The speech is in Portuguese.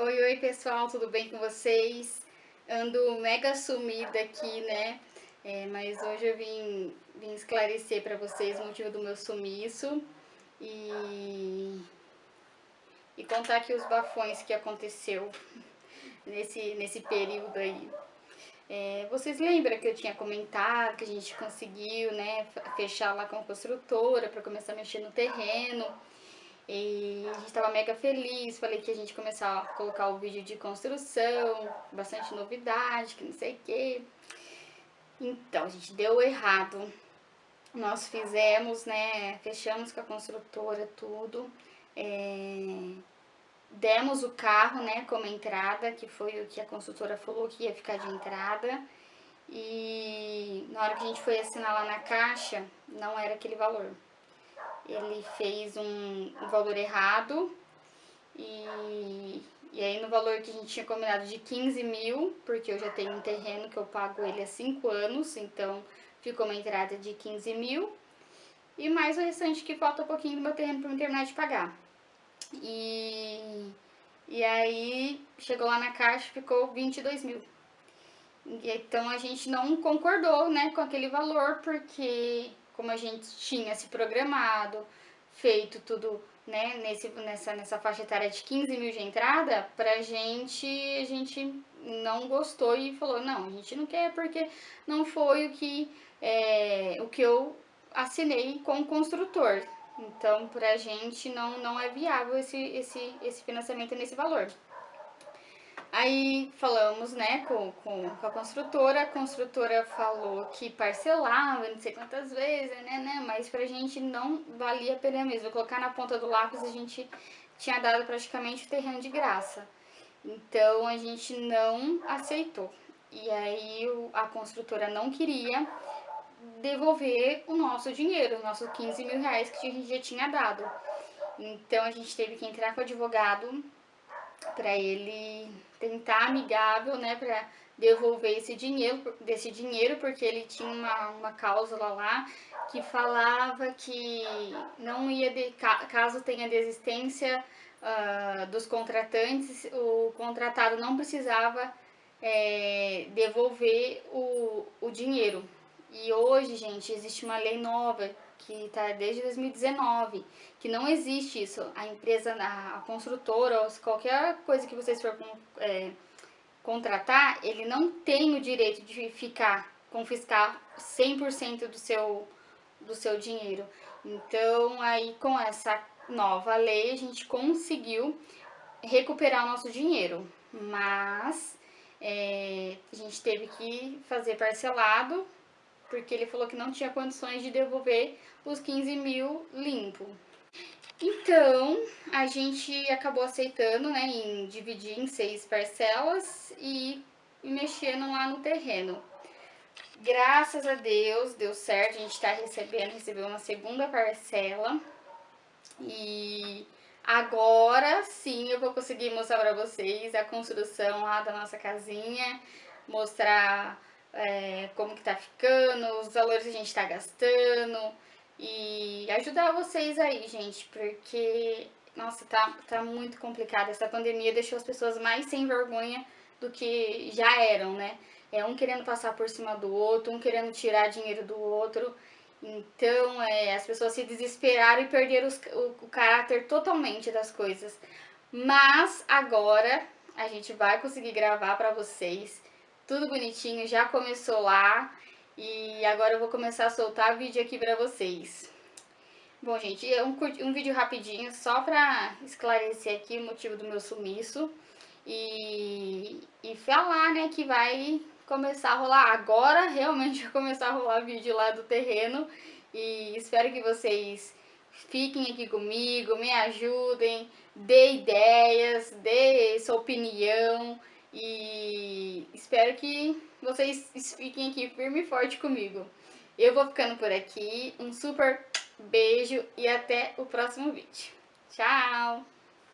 Oi, oi pessoal, tudo bem com vocês? Ando mega sumida aqui, né? É, mas hoje eu vim, vim esclarecer para vocês o motivo do meu sumiço e, e contar aqui os bafões que aconteceu nesse, nesse período aí. É, vocês lembram que eu tinha comentado que a gente conseguiu né, fechar lá com a construtora para começar a mexer no terreno? E a gente estava mega feliz, falei que a gente começar a colocar o vídeo de construção, bastante novidade, que não sei o quê. Então, a gente deu errado. Nós fizemos, né, fechamos com a construtora tudo. É, demos o carro, né, como entrada, que foi o que a construtora falou que ia ficar de entrada. E na hora que a gente foi assinar lá na caixa, não era aquele valor ele fez um, valor errado e, e aí no valor que a gente tinha combinado de 15 mil, porque eu já tenho um terreno que eu pago ele há 5 anos, então ficou uma entrada de 15 mil e mais o restante que falta um pouquinho do meu terreno para eu terminar de pagar. E, e aí chegou lá na caixa ficou 22 mil. Então a gente não concordou né, com aquele valor, porque como a gente tinha se programado, feito tudo né, nesse, nessa, nessa faixa etária de 15 mil de entrada, pra gente, a gente não gostou e falou, não, a gente não quer porque não foi o que, é, o que eu assinei com o construtor. Então, pra gente não, não é viável esse, esse, esse financiamento nesse valor. Aí falamos, né, com, com, com, a construtora, a construtora falou que parcelava, não sei quantas vezes, né, né, mas pra gente não valia a pena mesmo. Colocar na ponta do lápis a gente tinha dado praticamente o terreno de graça. Então a gente não aceitou. E aí a construtora não queria devolver o nosso dinheiro, os nossos 15 mil reais que a gente já tinha dado. Então a gente teve que entrar com o advogado para ele tentar amigável, né, para devolver esse dinheiro, desse dinheiro, porque ele tinha uma, uma cláusula lá que falava que não ia, de, caso tenha desistência uh, dos contratantes, o contratado não precisava é, devolver o, o dinheiro. E hoje, gente, existe uma lei nova que está desde 2019, que não existe isso. A empresa, a, construtora, ou qualquer coisa que vocês for é, contratar, ele não tem o direito de ficar, confiscar 100% do seu, do seu dinheiro. Então, aí com essa nova lei, a gente conseguiu recuperar o nosso dinheiro, mas é, a gente teve que fazer parcelado porque ele falou que não tinha condições de devolver os 15 mil limpo. Então, a gente acabou aceitando, né, em dividir em seis parcelas e mexendo lá no terreno. Graças a Deus, deu certo, a gente está recebendo, recebeu uma segunda parcela. E agora sim eu vou conseguir mostrar para vocês a construção lá da nossa casinha, mostrar é, como que tá ficando, os valores que a gente tá gastando e ajudar vocês aí, gente, porque, nossa, tá, tá muito complicado. Essa pandemia deixou as pessoas mais sem vergonha do que já eram, né? É um querendo passar por cima do outro, um querendo tirar dinheiro do outro. Então, é, as pessoas se desesperaram e perderam os, o, o caráter totalmente das coisas. Mas agora a gente vai conseguir gravar para vocês tudo bonitinho, já começou lá. E agora eu vou começar a soltar vídeo aqui pra vocês. Bom, gente, é um, um vídeo rapidinho só pra esclarecer aqui o motivo do meu sumiço. E, e falar, né, que vai começar a rolar, agora realmente vai começar a rolar vídeo lá do terreno. E espero que vocês fiquem aqui comigo, me ajudem, dê ideias, dê sua opinião e espero que vocês fiquem aqui firme e forte comigo. Eu vou ficando por aqui. Um super beijo e até o próximo vídeo. Tchau!